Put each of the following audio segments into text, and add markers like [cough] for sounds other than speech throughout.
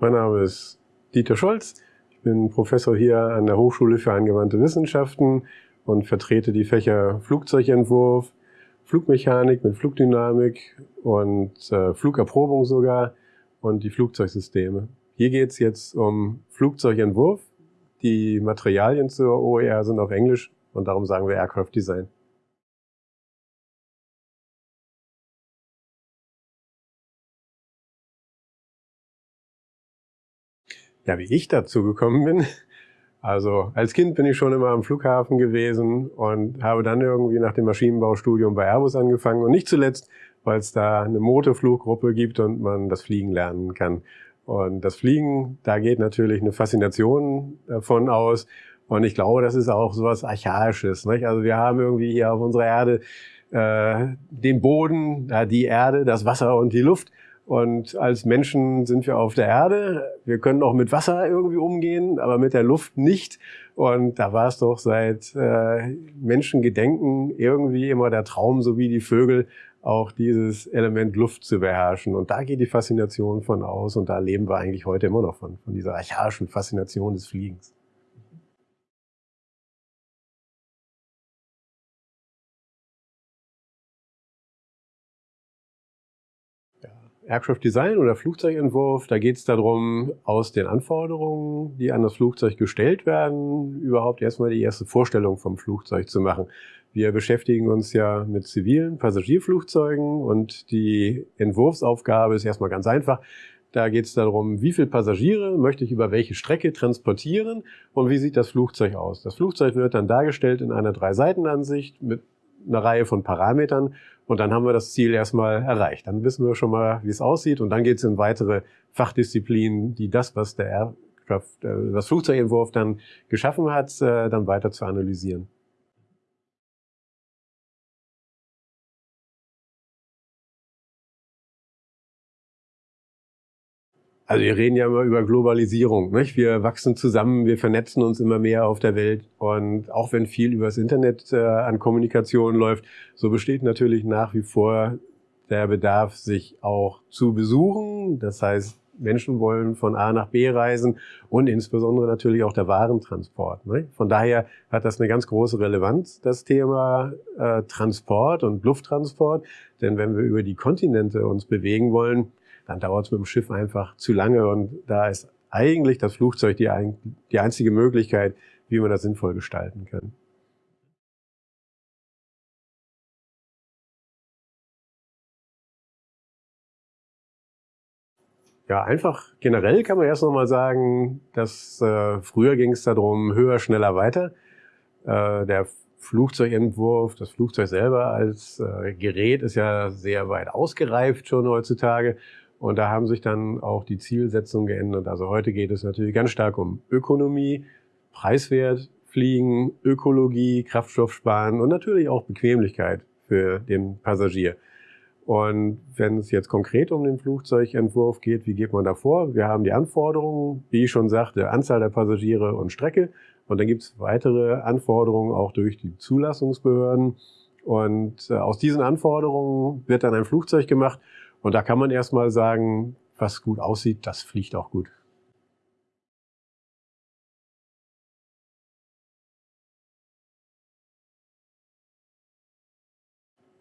Mein Name ist Dieter Scholz. Ich bin Professor hier an der Hochschule für angewandte Wissenschaften und vertrete die Fächer Flugzeugentwurf, Flugmechanik mit Flugdynamik und äh, Flugerprobung sogar und die Flugzeugsysteme. Hier geht es jetzt um Flugzeugentwurf. Die Materialien zur OER sind auf Englisch und darum sagen wir Aircraft Design. Ja, wie ich dazu gekommen bin. Also als Kind bin ich schon immer am Flughafen gewesen und habe dann irgendwie nach dem Maschinenbaustudium bei Airbus angefangen und nicht zuletzt, weil es da eine Motorfluggruppe gibt und man das Fliegen lernen kann. Und das Fliegen, da geht natürlich eine Faszination davon aus. Und ich glaube, das ist auch sowas Archaisches. Nicht? Also wir haben irgendwie hier auf unserer Erde äh, den Boden, äh, die Erde, das Wasser und die Luft. Und als Menschen sind wir auf der Erde. Wir können auch mit Wasser irgendwie umgehen, aber mit der Luft nicht. Und da war es doch seit äh, Menschengedenken irgendwie immer der Traum, so wie die Vögel, auch dieses Element Luft zu beherrschen. Und da geht die Faszination von aus. Und da leben wir eigentlich heute immer noch von, von dieser archaischen Faszination des Fliegens. Aircraft Design oder Flugzeugentwurf, da geht es darum, aus den Anforderungen, die an das Flugzeug gestellt werden, überhaupt erstmal die erste Vorstellung vom Flugzeug zu machen. Wir beschäftigen uns ja mit zivilen Passagierflugzeugen und die Entwurfsaufgabe ist erstmal ganz einfach. Da geht es darum, wie viele Passagiere möchte ich über welche Strecke transportieren und wie sieht das Flugzeug aus. Das Flugzeug wird dann dargestellt in einer Drei-Seiten-Ansicht mit einer Reihe von Parametern und dann haben wir das Ziel erstmal erreicht. Dann wissen wir schon mal, wie es aussieht und dann geht es in weitere Fachdisziplinen, die das, was der Aircraft, äh, das Flugzeugentwurf dann geschaffen hat, äh, dann weiter zu analysieren. Also wir reden ja immer über Globalisierung. Nicht? Wir wachsen zusammen, wir vernetzen uns immer mehr auf der Welt. Und auch wenn viel übers Internet äh, an Kommunikation läuft, so besteht natürlich nach wie vor der Bedarf, sich auch zu besuchen. Das heißt, Menschen wollen von A nach B reisen und insbesondere natürlich auch der Warentransport. Ne? Von daher hat das eine ganz große Relevanz, das Thema äh, Transport und Lufttransport. Denn wenn wir über die Kontinente uns bewegen wollen, dann dauert es mit dem Schiff einfach zu lange und da ist eigentlich das Flugzeug die, die einzige Möglichkeit, wie man das sinnvoll gestalten kann. Ja, einfach generell kann man erst noch mal sagen, dass äh, früher ging es darum, höher, schneller, weiter. Äh, der Flugzeugentwurf, das Flugzeug selber als äh, Gerät ist ja sehr weit ausgereift schon heutzutage. Und da haben sich dann auch die Zielsetzungen geändert. Also heute geht es natürlich ganz stark um Ökonomie, preiswert fliegen, Ökologie, Kraftstoff sparen und natürlich auch Bequemlichkeit für den Passagier. Und wenn es jetzt konkret um den Flugzeugentwurf geht, wie geht man da vor? Wir haben die Anforderungen, wie ich schon sagte, Anzahl der Passagiere und Strecke. Und dann gibt es weitere Anforderungen auch durch die Zulassungsbehörden. Und äh, aus diesen Anforderungen wird dann ein Flugzeug gemacht und da kann man erstmal sagen, was gut aussieht, das fliegt auch gut.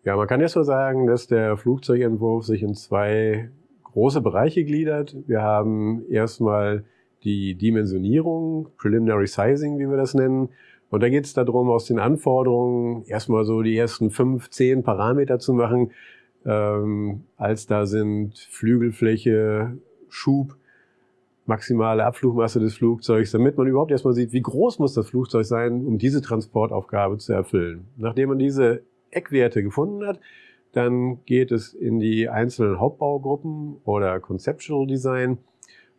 Ja, man kann erstmal sagen, dass der Flugzeugentwurf sich in zwei große Bereiche gliedert. Wir haben erstmal die Dimensionierung, Preliminary Sizing, wie wir das nennen. Und da geht es darum, aus den Anforderungen erstmal so die ersten fünf, zehn Parameter zu machen, ähm, als da sind Flügelfläche, Schub, maximale Abflugmasse des Flugzeugs, damit man überhaupt erstmal sieht, wie groß muss das Flugzeug sein, um diese Transportaufgabe zu erfüllen. Nachdem man diese Eckwerte gefunden hat, dann geht es in die einzelnen Hauptbaugruppen oder Conceptual Design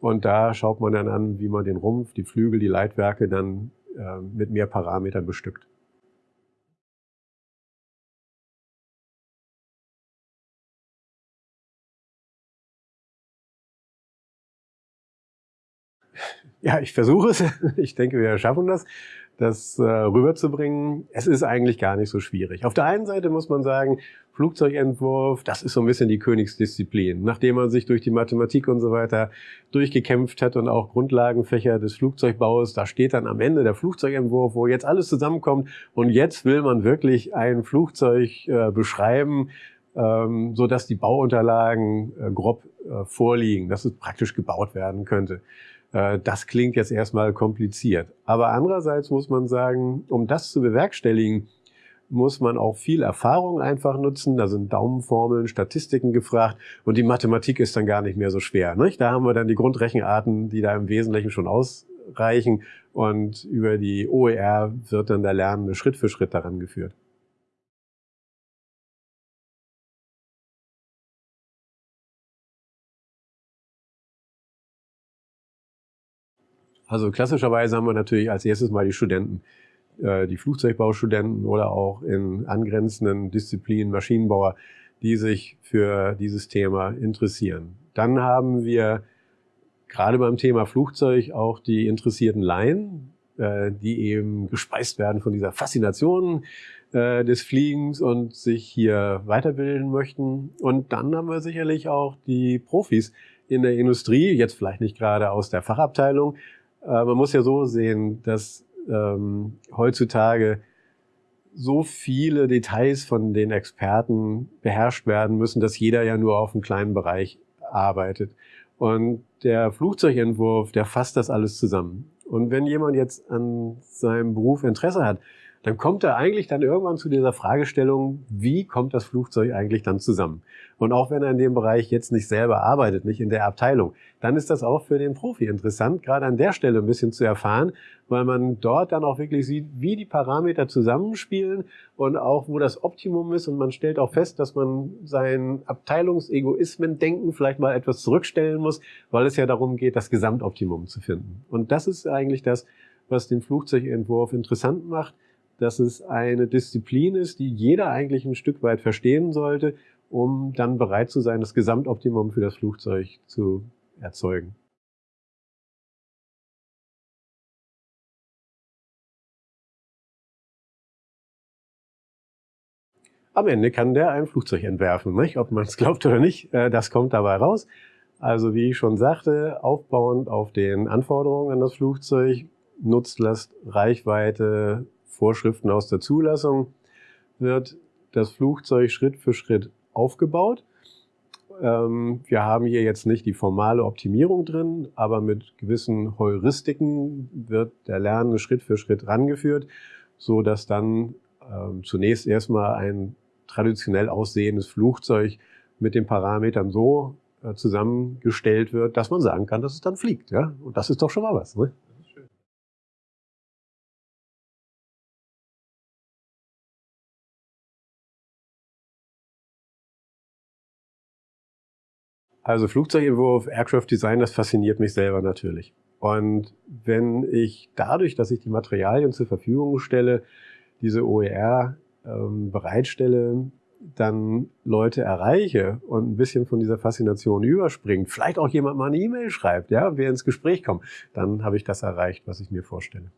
und da schaut man dann an, wie man den Rumpf, die Flügel, die Leitwerke dann äh, mit mehr Parametern bestückt. Ja, ich versuche es. [laughs] Ich denke, wir schaffen das das äh, rüberzubringen, es ist eigentlich gar nicht so schwierig. Auf der einen Seite muss man sagen, Flugzeugentwurf, das ist so ein bisschen die Königsdisziplin. Nachdem man sich durch die Mathematik und so weiter durchgekämpft hat und auch Grundlagenfächer des Flugzeugbaus, da steht dann am Ende der Flugzeugentwurf, wo jetzt alles zusammenkommt und jetzt will man wirklich ein Flugzeug äh, beschreiben, ähm, so dass die Bauunterlagen äh, grob äh, vorliegen, dass es praktisch gebaut werden könnte. Äh, das klingt jetzt erstmal kompliziert. Aber andererseits muss man sagen, um das zu bewerkstelligen, muss man auch viel Erfahrung einfach nutzen. Da sind Daumenformeln, Statistiken gefragt und die Mathematik ist dann gar nicht mehr so schwer. Nicht? Da haben wir dann die Grundrechenarten, die da im Wesentlichen schon ausreichen und über die OER wird dann der Lernende Schritt für Schritt daran geführt. Also klassischerweise haben wir natürlich als erstes mal die Studenten, äh, die Flugzeugbaustudenten oder auch in angrenzenden Disziplinen Maschinenbauer, die sich für dieses Thema interessieren. Dann haben wir gerade beim Thema Flugzeug auch die interessierten Laien, äh, die eben gespeist werden von dieser Faszination äh, des Fliegens und sich hier weiterbilden möchten. Und dann haben wir sicherlich auch die Profis in der Industrie, jetzt vielleicht nicht gerade aus der Fachabteilung, man muss ja so sehen, dass ähm, heutzutage so viele Details von den Experten beherrscht werden müssen, dass jeder ja nur auf einem kleinen Bereich arbeitet. Und der Flugzeugentwurf, der fasst das alles zusammen. Und wenn jemand jetzt an seinem Beruf Interesse hat, dann kommt er eigentlich dann irgendwann zu dieser Fragestellung, wie kommt das Flugzeug eigentlich dann zusammen? Und auch wenn er in dem Bereich jetzt nicht selber arbeitet, nicht in der Abteilung, dann ist das auch für den Profi interessant, gerade an der Stelle ein bisschen zu erfahren, weil man dort dann auch wirklich sieht, wie die Parameter zusammenspielen und auch wo das Optimum ist und man stellt auch fest, dass man sein Abteilungsegoismen-Denken vielleicht mal etwas zurückstellen muss, weil es ja darum geht, das Gesamtoptimum zu finden. Und das ist eigentlich das, was den Flugzeugentwurf interessant macht, dass es eine Disziplin ist, die jeder eigentlich ein Stück weit verstehen sollte, um dann bereit zu sein, das Gesamtoptimum für das Flugzeug zu erzeugen. Am Ende kann der ein Flugzeug entwerfen, nicht? ob man es glaubt oder nicht, äh, das kommt dabei raus. Also wie ich schon sagte, aufbauend auf den Anforderungen an das Flugzeug, Nutzlast, Reichweite, Vorschriften aus der Zulassung wird das Flugzeug Schritt für Schritt aufgebaut. Ähm, wir haben hier jetzt nicht die formale Optimierung drin, aber mit gewissen Heuristiken wird der Lernende Schritt für Schritt rangeführt, so dass dann ähm, zunächst erstmal ein traditionell aussehendes Flugzeug mit den Parametern so äh, zusammengestellt wird, dass man sagen kann, dass es dann fliegt. Ja? Und das ist doch schon mal was. Ne? Also Flugzeugentwurf, Aircraft Design, das fasziniert mich selber natürlich. Und wenn ich dadurch, dass ich die Materialien zur Verfügung stelle, diese OER ähm, bereitstelle, dann Leute erreiche und ein bisschen von dieser Faszination überspringt, vielleicht auch jemand mal eine E-Mail schreibt, ja, wer ins Gespräch kommt, dann habe ich das erreicht, was ich mir vorstelle.